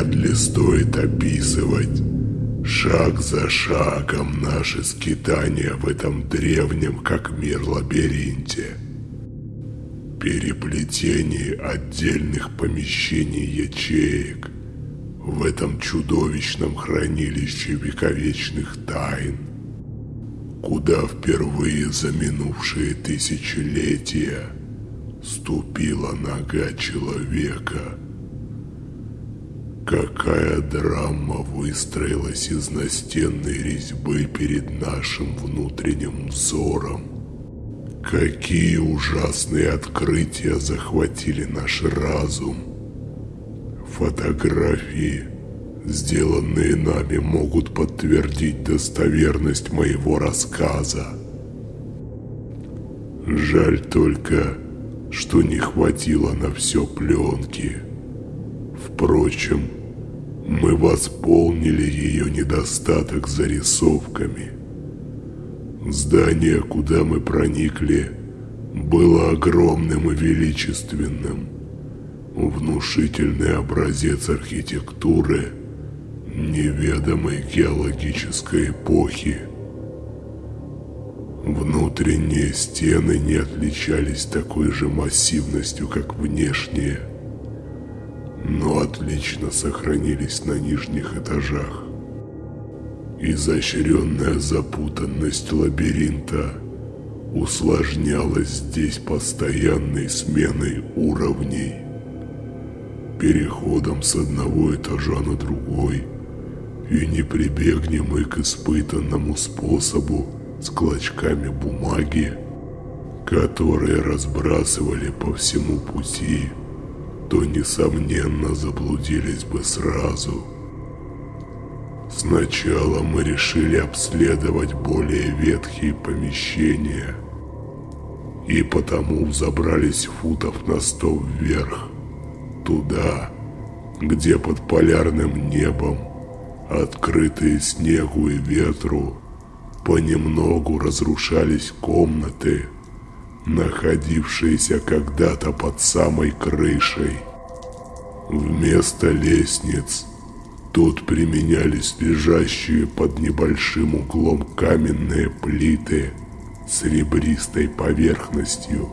Вряд ли стоит описывать шаг за шагом наши скитания в этом древнем как мир лабиринте. Переплетение отдельных помещений ячеек в этом чудовищном хранилище вековечных тайн, куда впервые за минувшие тысячелетия ступила нога человека – Какая драма выстроилась из настенной резьбы перед нашим внутренним взором. Какие ужасные открытия захватили наш разум. Фотографии, сделанные нами, могут подтвердить достоверность моего рассказа. Жаль только, что не хватило на все пленки. Впрочем, мы восполнили ее недостаток зарисовками. Здание, куда мы проникли, было огромным и величественным. Внушительный образец архитектуры неведомой геологической эпохи. Внутренние стены не отличались такой же массивностью, как внешние – но отлично сохранились на нижних этажах. Изощренная запутанность лабиринта усложнялась здесь постоянной сменой уровней, переходом с одного этажа на другой, и не прибегнем мы к испытанному способу с клочками бумаги, которые разбрасывали по всему пути то, несомненно, заблудились бы сразу. Сначала мы решили обследовать более ветхие помещения, и потому взобрались футов на сто вверх, туда, где под полярным небом, открытые снегу и ветру, понемногу разрушались комнаты, находившиеся когда-то под самой крышей. Вместо лестниц тут применялись лежащие под небольшим углом каменные плиты с ребристой поверхностью.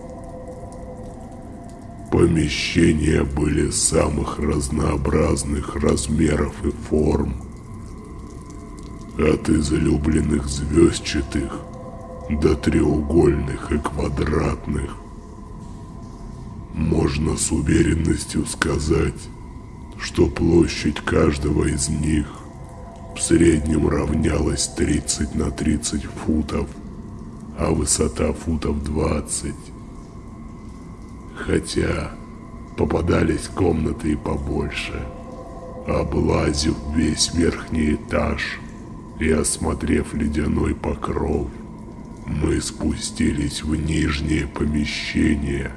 Помещения были самых разнообразных размеров и форм. От излюбленных звездчатых до треугольных и квадратных. Можно с уверенностью сказать, что площадь каждого из них в среднем равнялась 30 на 30 футов, а высота футов 20. Хотя попадались комнаты и побольше. Облазив весь верхний этаж и осмотрев ледяной покров, мы спустились в нижнее помещение,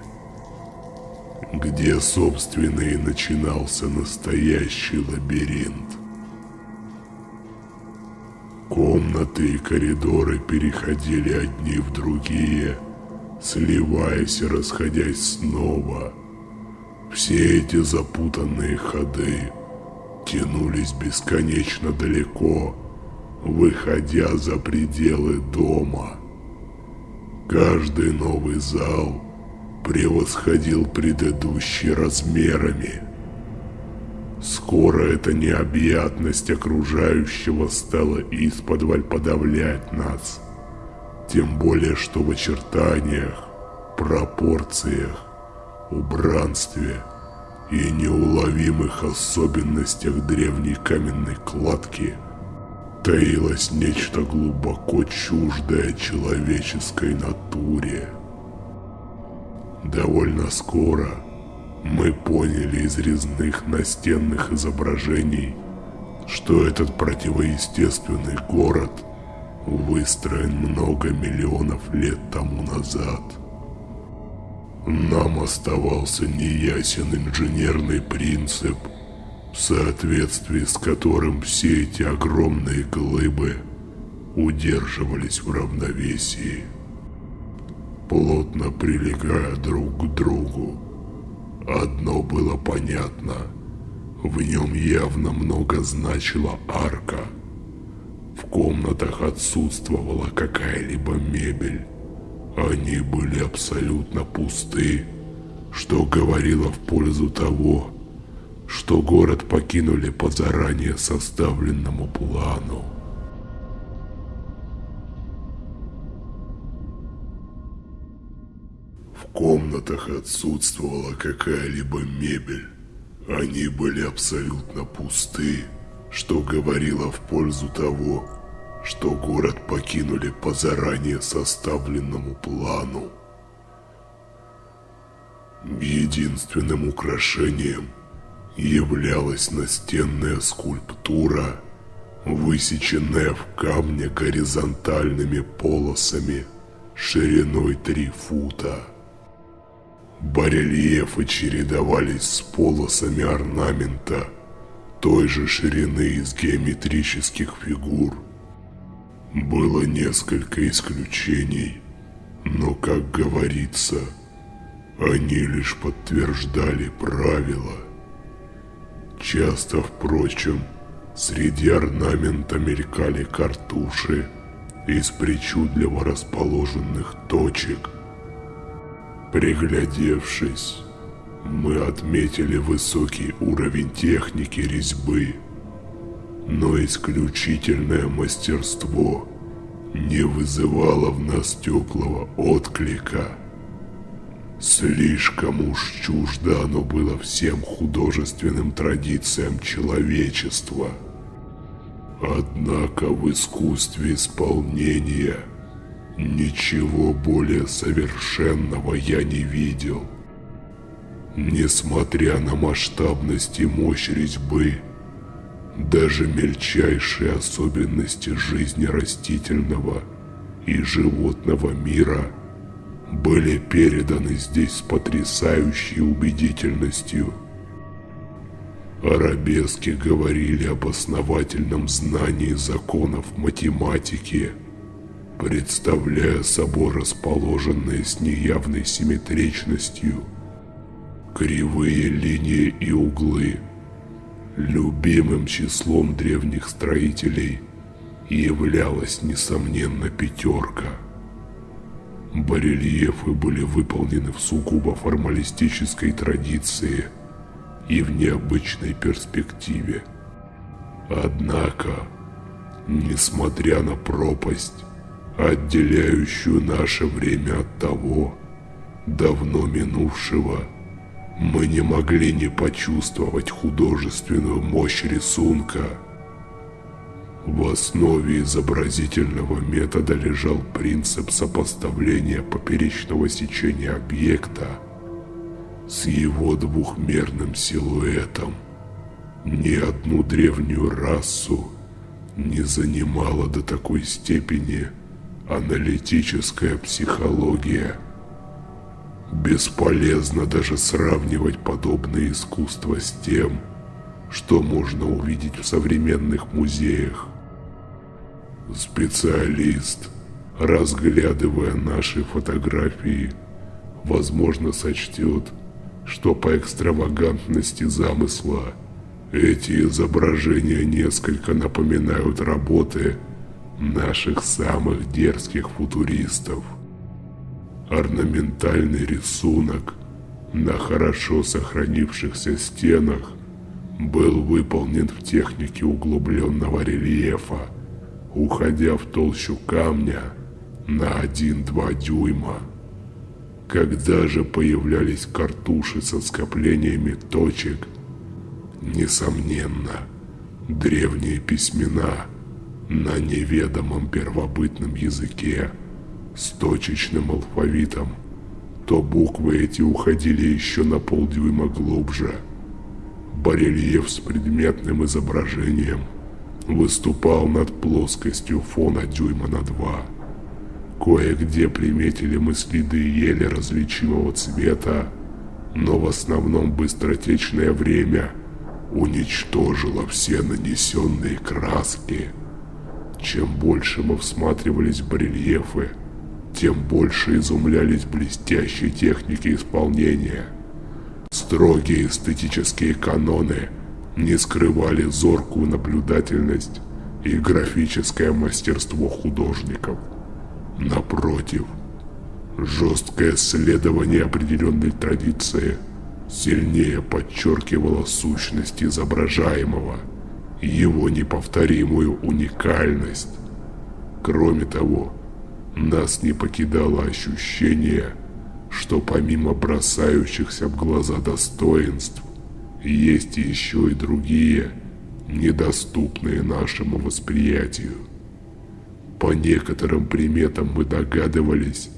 где, собственно, и начинался настоящий лабиринт. Комнаты и коридоры переходили одни в другие, сливаясь и расходясь снова. Все эти запутанные ходы тянулись бесконечно далеко, выходя за пределы дома. Каждый новый зал превосходил предыдущий размерами. Скоро эта необъятность окружающего стала исподволь подавлять нас. Тем более, что в очертаниях, пропорциях, убранстве и неуловимых особенностях древней каменной кладки – таилось нечто глубоко чуждое человеческой натуре. Довольно скоро мы поняли из резных настенных изображений, что этот противоестественный город выстроен много миллионов лет тому назад. Нам оставался неясен инженерный принцип – в соответствии с которым все эти огромные глыбы удерживались в равновесии, плотно прилегая друг к другу. Одно было понятно. В нем явно много значила арка. В комнатах отсутствовала какая-либо мебель. Они были абсолютно пусты, что говорило в пользу того, что город покинули по заранее составленному плану. В комнатах отсутствовала какая-либо мебель. Они были абсолютно пусты, что говорило в пользу того, что город покинули по заранее составленному плану. Единственным украшением являлась настенная скульптура, высеченная в камне горизонтальными полосами шириной три фута. Барельефы чередовались с полосами орнамента той же ширины из геометрических фигур. Было несколько исключений, но, как говорится, они лишь подтверждали правила. Часто, впрочем, среди орнамента мелькали картуши из причудливо расположенных точек – Приглядевшись, мы отметили высокий уровень техники резьбы, но исключительное мастерство не вызывало в нас теплого отклика. Слишком уж чуждо оно было всем художественным традициям человечества. Однако в искусстве исполнения – Ничего более совершенного я не видел. Несмотря на масштабность и мощь резьбы, даже мельчайшие особенности жизни растительного и животного мира были переданы здесь с потрясающей убедительностью. Арабески говорили об основательном знании законов математики – представляя собой расположенные с неявной симметричностью кривые линии и углы. Любимым числом древних строителей являлась, несомненно, пятерка. Барельефы были выполнены в сугубо формалистической традиции и в необычной перспективе. Однако, несмотря на пропасть, отделяющую наше время от того, давно минувшего, мы не могли не почувствовать художественную мощь рисунка. В основе изобразительного метода лежал принцип сопоставления поперечного сечения объекта с его двухмерным силуэтом. Ни одну древнюю расу не занимала до такой степени – Аналитическая психология. Бесполезно даже сравнивать подобное искусство с тем, что можно увидеть в современных музеях. Специалист, разглядывая наши фотографии, возможно сочтет, что по экстравагантности замысла эти изображения несколько напоминают работы – наших самых дерзких футуристов. Орнаментальный рисунок на хорошо сохранившихся стенах был выполнен в технике углубленного рельефа, уходя в толщу камня на 1-2 дюйма. Когда же появлялись картуши со скоплениями точек, несомненно, древние письмена – на неведомом первобытном языке с точечным алфавитом, то буквы эти уходили еще на полдюйма глубже. Барельеф с предметным изображением выступал над плоскостью фона дюйма на два. Кое-где приметили мы следы еле различимого цвета, но в основном быстротечное время уничтожило все нанесенные краски. Чем больше мы всматривались в барельефы, тем больше изумлялись блестящей технике исполнения. Строгие эстетические каноны не скрывали зоркую наблюдательность и графическое мастерство художников. Напротив, жесткое следование определенной традиции сильнее подчеркивало сущность изображаемого, его неповторимую уникальность. Кроме того, нас не покидало ощущение, что помимо бросающихся в глаза достоинств, есть еще и другие, недоступные нашему восприятию. По некоторым приметам мы догадывались,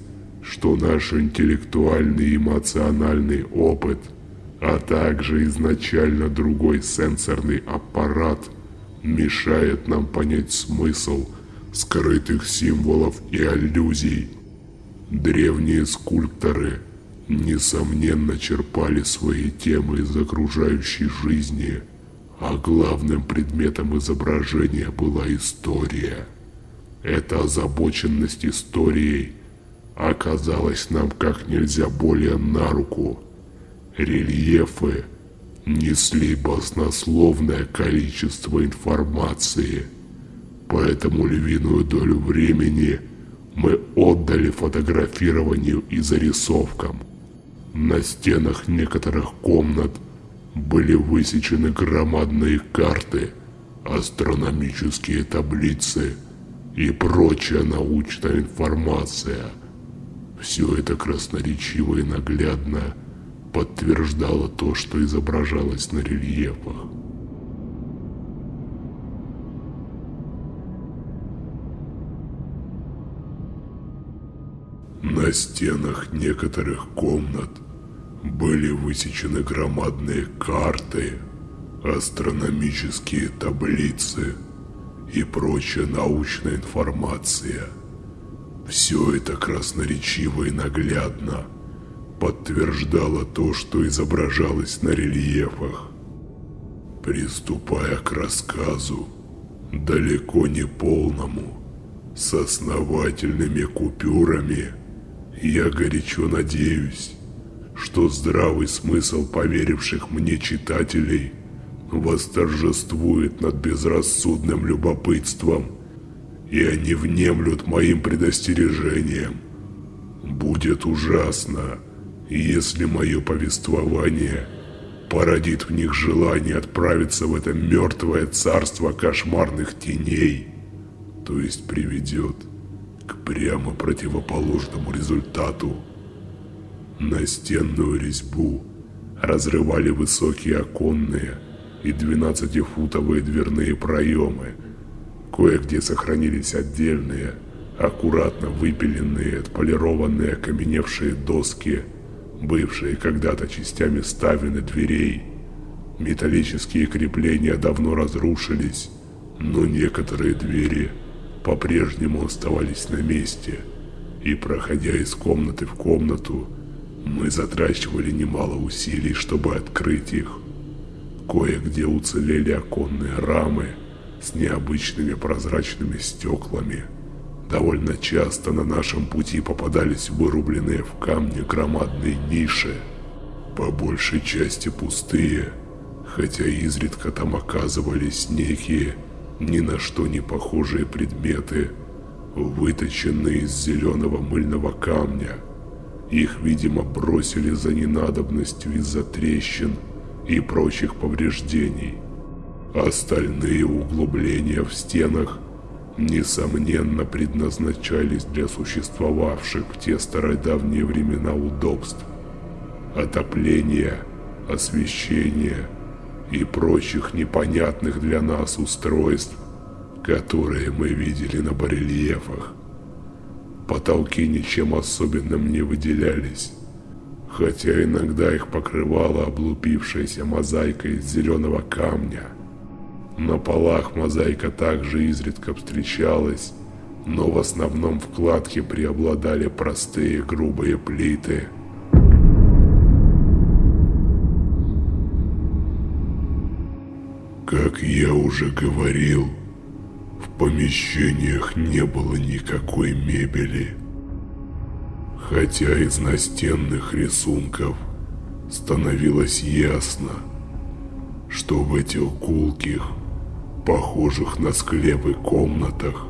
что наш интеллектуальный эмоциональный опыт, а также изначально другой сенсорный аппарат мешает нам понять смысл скрытых символов и аллюзий. Древние скульпторы – несомненно черпали свои темы из окружающей жизни, а главным предметом изображения была история. Эта озабоченность историей оказалась нам как нельзя более на руку. Рельефы несли баснословное количество информации, поэтому львиную долю времени мы отдали фотографированию и зарисовкам – на стенах некоторых комнат были высечены громадные карты, астрономические таблицы и прочая научная информация. Все это красноречиво и наглядно подтверждало то, что изображалось на рельефах. На стенах некоторых комнат были высечены громадные карты, астрономические таблицы и прочая научная информация. Все это красноречиво и наглядно подтверждало то, что изображалось на рельефах. Приступая к рассказу, далеко не полному, с основательными купюрами – я горячо надеюсь, что здравый смысл поверивших мне читателей восторжествует над безрассудным любопытством, и они внемлют моим предостережением. Будет ужасно, если мое повествование породит в них желание отправиться в это мертвое царство кошмарных теней, то есть приведет прямо противоположному результату. Настенную резьбу разрывали высокие оконные и 12-футовые дверные проемы. Кое-где сохранились отдельные, аккуратно выпиленные, отполированные окаменевшие доски, бывшие когда-то частями ставен дверей. Металлические крепления давно разрушились, но некоторые двери – по-прежнему оставались на месте, и проходя из комнаты в комнату, мы затрачивали немало усилий, чтобы открыть их. Кое-где уцелели оконные рамы с необычными прозрачными стеклами. Довольно часто на нашем пути попадались вырубленные в камне громадные ниши, по большей части пустые, хотя изредка там оказывались некие ни на что не похожие предметы, выточенные из зеленого мыльного камня. Их, видимо, бросили за ненадобностью из-за трещин и прочих повреждений. Остальные углубления в стенах, несомненно, предназначались для существовавших в те стародавние времена удобств. Отопление, освещение – и прочих непонятных для нас устройств, которые мы видели на барельефах. Потолки ничем особенным не выделялись, хотя иногда их покрывала облупившаяся мозаика из зеленого камня. На полах мозаика также изредка встречалась, но в основном вкладки преобладали простые грубые плиты – Как я уже говорил, в помещениях не было никакой мебели. Хотя из настенных рисунков становилось ясно, что в этих гулких, похожих на склепы комнатах,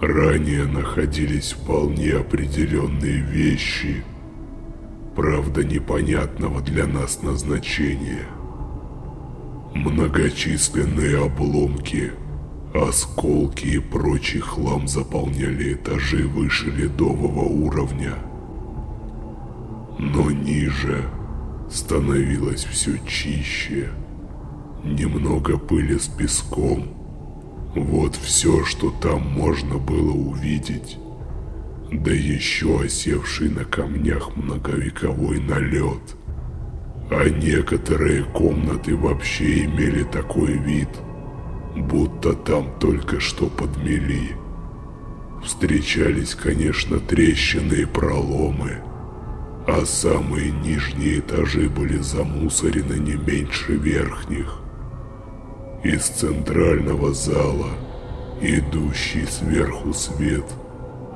ранее находились вполне определенные вещи, правда непонятного для нас назначения. Многочисленные обломки, осколки и прочий хлам заполняли этажи выше ледового уровня. Но ниже становилось все чище. Немного пыли с песком. Вот все, что там можно было увидеть. Да еще осевший на камнях многовековой налет. А некоторые комнаты вообще имели такой вид, будто там только что подмели. Встречались, конечно, трещины и проломы, а самые нижние этажи были замусорены не меньше верхних. Из центрального зала, идущий сверху свет,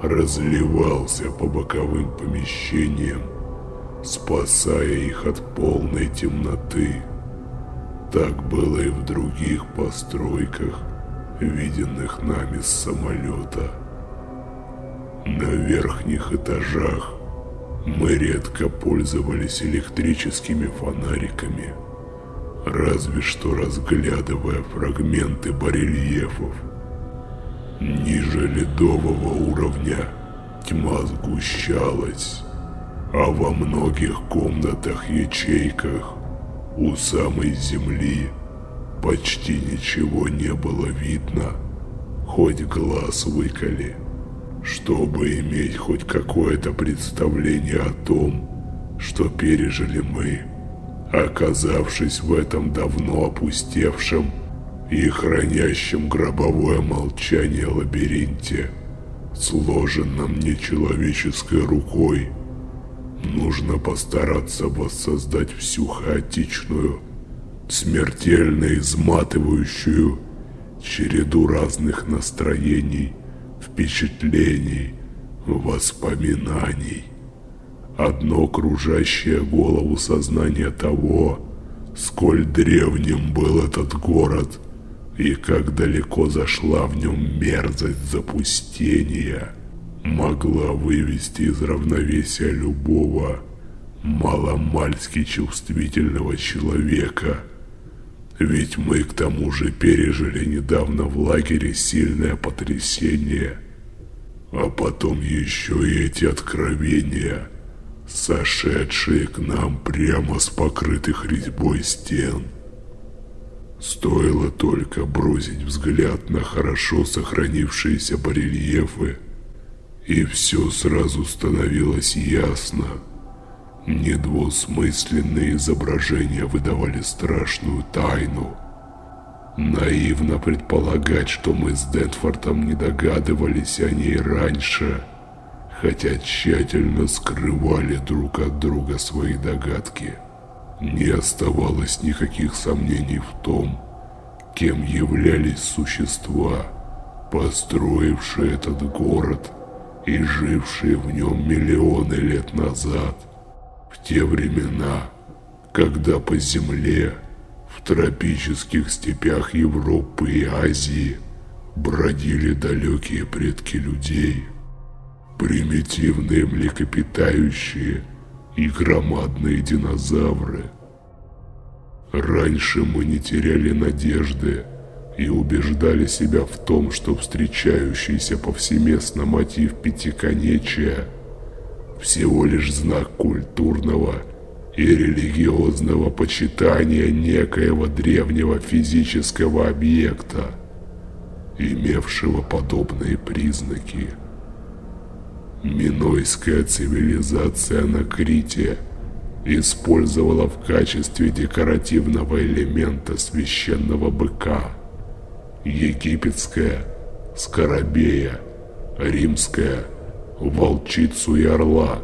разливался по боковым помещениям, спасая их от полной темноты. Так было и в других постройках, виденных нами с самолета. На верхних этажах мы редко пользовались электрическими фонариками – разве что разглядывая фрагменты барельефов. Ниже ледового уровня тьма сгущалась, а во многих комнатах-ячейках у самой земли почти ничего не было видно, хоть глаз выколи, чтобы иметь хоть какое-то представление о том, что пережили мы. Оказавшись в этом давно опустевшем и хранящем гробовое молчание лабиринте, сложенном нечеловеческой рукой, нужно постараться воссоздать всю хаотичную, смертельно изматывающую череду разных настроений, впечатлений, воспоминаний. Одно кружащее голову сознание того, сколь древним был этот город и как далеко зашла в нем мерзость запустения, могла вывести из равновесия любого маломальски чувствительного человека. Ведь мы к тому же пережили недавно в лагере сильное потрясение, а потом еще и эти откровения – сошедшие к нам прямо с покрытых резьбой стен. Стоило только бросить взгляд на хорошо сохранившиеся барельефы, и все сразу становилось ясно. Недвусмысленные изображения выдавали страшную тайну. Наивно предполагать, что мы с Дентфортом не догадывались о ней раньше – хотя тщательно скрывали друг от друга свои догадки. Не оставалось никаких сомнений в том, кем являлись существа, построившие этот город и жившие в нем миллионы лет назад, в те времена, когда по земле, в тропических степях Европы и Азии бродили далекие предки людей – примитивные млекопитающие и громадные динозавры. Раньше мы не теряли надежды и убеждали себя в том, что встречающийся повсеместно мотив пятиконечия всего лишь знак культурного и религиозного почитания некоего древнего физического объекта, имевшего подобные признаки. Минойская цивилизация на Крите использовала в качестве декоративного элемента священного быка. Египетская – скоробея, римская – волчицу и орла,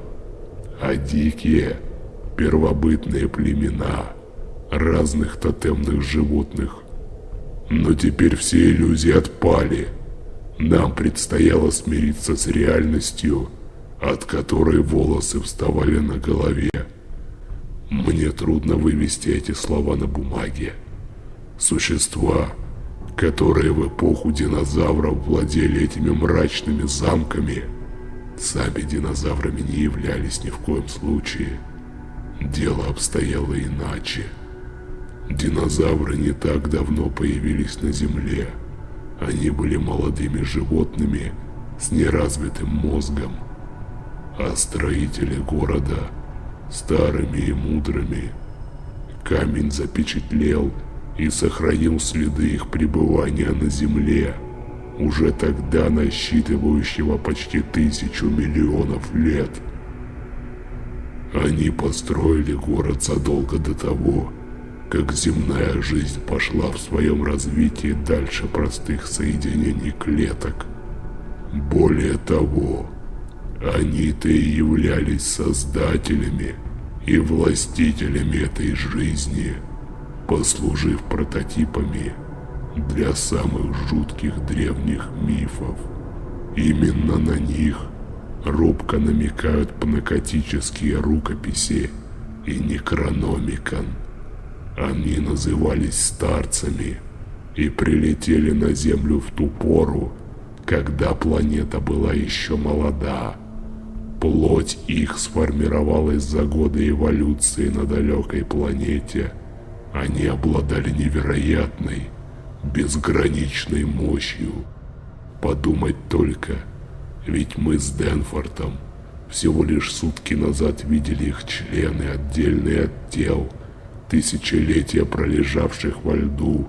а дикие – первобытные племена разных тотемных животных. Но теперь все иллюзии отпали – нам предстояло смириться с реальностью, от которой волосы вставали на голове. Мне трудно вывести эти слова на бумаге. Существа, которые в эпоху динозавров владели этими мрачными замками, сами динозаврами не являлись ни в коем случае. Дело обстояло иначе. Динозавры не так давно появились на Земле. Они были молодыми животными с неразвитым мозгом, а строители города старыми и мудрыми. Камень запечатлел и сохранил следы их пребывания на Земле, уже тогда насчитывающего почти тысячу миллионов лет. Они построили город задолго до того, как земная жизнь пошла в своем развитии дальше простых соединений клеток. Более того, они-то и являлись создателями и властителями этой жизни, послужив прототипами для самых жутких древних мифов. Именно на них робко намекают пнакотические рукописи и некрономикон. Они назывались старцами и прилетели на Землю в ту пору, когда планета была еще молода. Плоть их сформировалась за годы эволюции на далекой планете. Они обладали невероятной, безграничной мощью. Подумать только, ведь мы с Денфортом всего лишь сутки назад видели их члены, отдельные от тел, тысячелетия пролежавших во льду,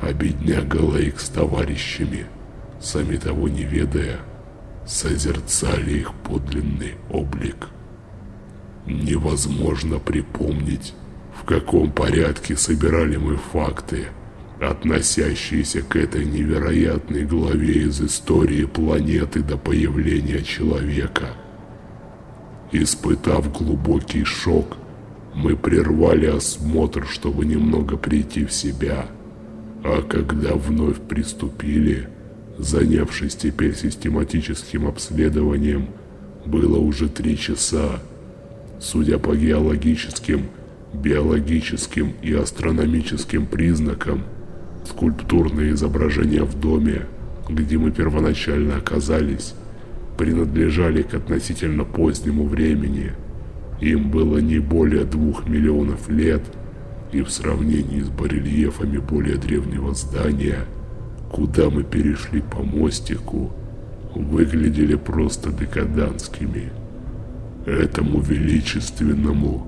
а бедняга Лейк с товарищами, сами того не ведая, созерцали их подлинный облик. Невозможно припомнить, каком порядке собирали мы факты, относящиеся к этой невероятной главе из истории планеты до появления человека. Испытав глубокий шок, мы прервали осмотр, чтобы немного прийти в себя, а когда вновь приступили, занявшись теперь систематическим обследованием, было уже три часа. Судя по геологическим, биологическим и астрономическим признакам, скульптурные изображения в доме, где мы первоначально оказались, принадлежали к относительно позднему времени. Им было не более двух миллионов лет, и в сравнении с барельефами более древнего здания – куда мы перешли по мостику, выглядели просто декаданскими. Этому величественному,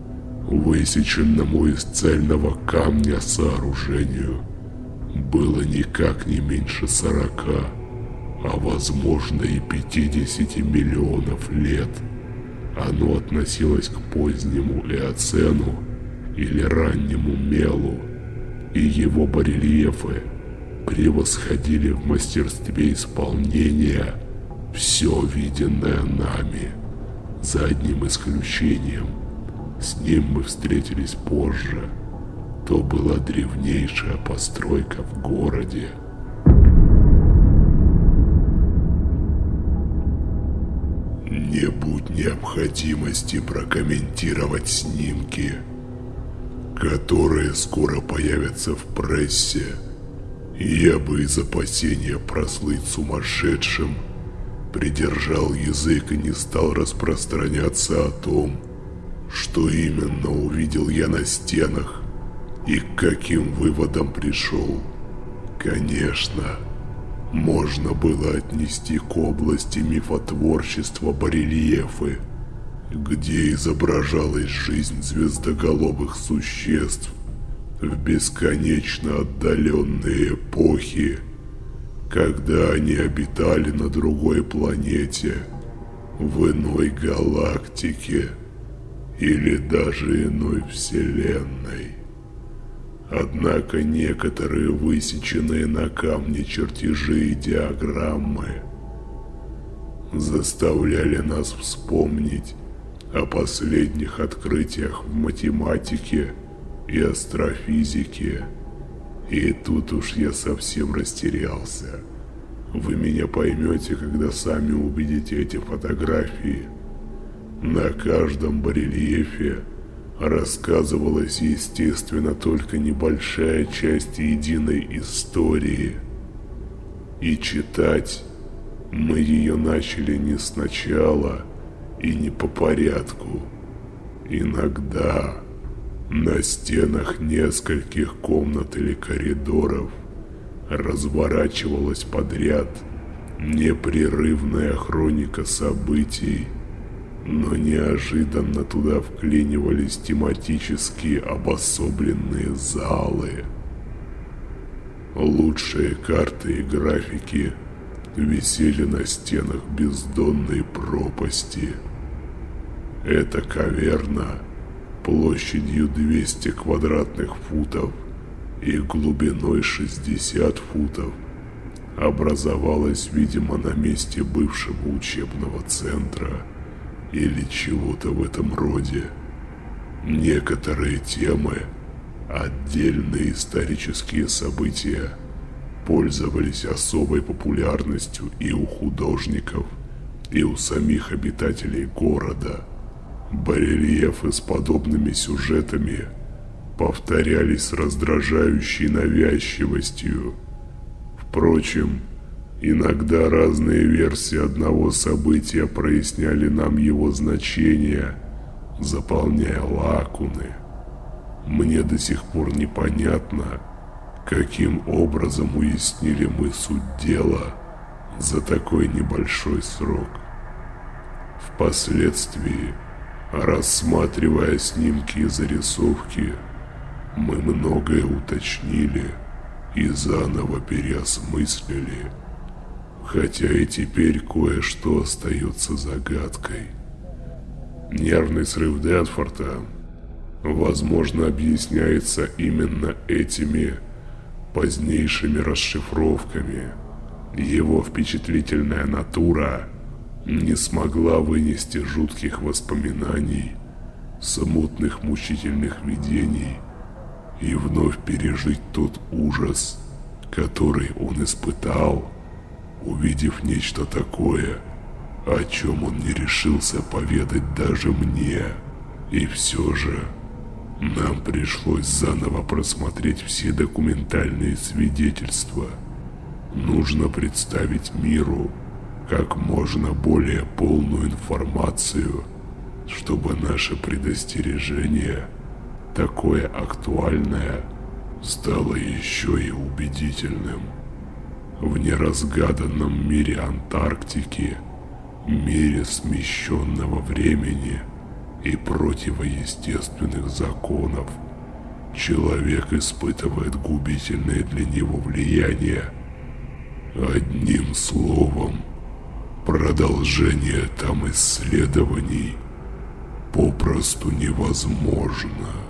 высеченному из цельного камня сооружению было никак не меньше сорока, а возможно и пятидесяти миллионов лет. Оно относилось к позднему Эоцену или раннему Мелу, и его барельефы – превосходили в мастерстве исполнения все виденное нами, за одним исключением. С ним мы встретились позже. То была древнейшая постройка в городе. Не будь необходимости прокомментировать снимки, которые скоро появятся в прессе, я бы из опасения прослыть сумасшедшим придержал язык и не стал распространяться о том, что именно увидел я на стенах и к каким выводам пришел. Конечно, можно было отнести к области мифотворчества барельефы, где изображалась жизнь звездоголовых существ, в бесконечно отдаленные эпохи, когда они обитали на другой планете, в иной галактике или даже иной вселенной. Однако некоторые высеченные на камне чертежи и диаграммы заставляли нас вспомнить о последних открытиях в математике и астрофизике. И тут уж я совсем растерялся. Вы меня поймете, когда сами увидите эти фотографии. На каждом барельефе рассказывалась, естественно, только небольшая часть единой истории. И читать мы ее начали не сначала и не по порядку. Иногда на стенах нескольких комнат или коридоров разворачивалась подряд непрерывная хроника событий, но неожиданно туда вклинивались тематические обособленные залы. Лучшие карты и графики висели на стенах бездонной пропасти. Эта каверна площадью 200 квадратных футов и глубиной 60 футов образовалась, видимо, на месте бывшего учебного центра или чего-то в этом роде. Некоторые темы, отдельные исторические события пользовались особой популярностью и у художников, и у самих обитателей города. Барельефы с подобными сюжетами повторялись с раздражающей навязчивостью. Впрочем, иногда разные версии одного события проясняли нам его значение, заполняя лакуны. Мне до сих пор непонятно, каким образом уяснили мы суть дела за такой небольшой срок. Впоследствии, рассматривая снимки и зарисовки, мы многое уточнили и заново переосмыслили, хотя и теперь кое-что остается загадкой. Нервный срыв Дэнфорта, возможно, объясняется именно этими позднейшими расшифровками. Его впечатлительная натура не смогла вынести жутких воспоминаний, смутных мучительных видений и вновь пережить тот ужас, который он испытал, увидев нечто такое, о чем он не решился поведать даже мне. И все же нам пришлось заново просмотреть все документальные свидетельства. Нужно представить миру как можно более полную информацию, чтобы наше предостережение – такое актуальное стало еще и убедительным. В неразгаданном мире Антарктики, мире смещенного времени и противоестественных законов, человек испытывает губительное для него влияние. Одним словом, продолжение там исследований попросту невозможно.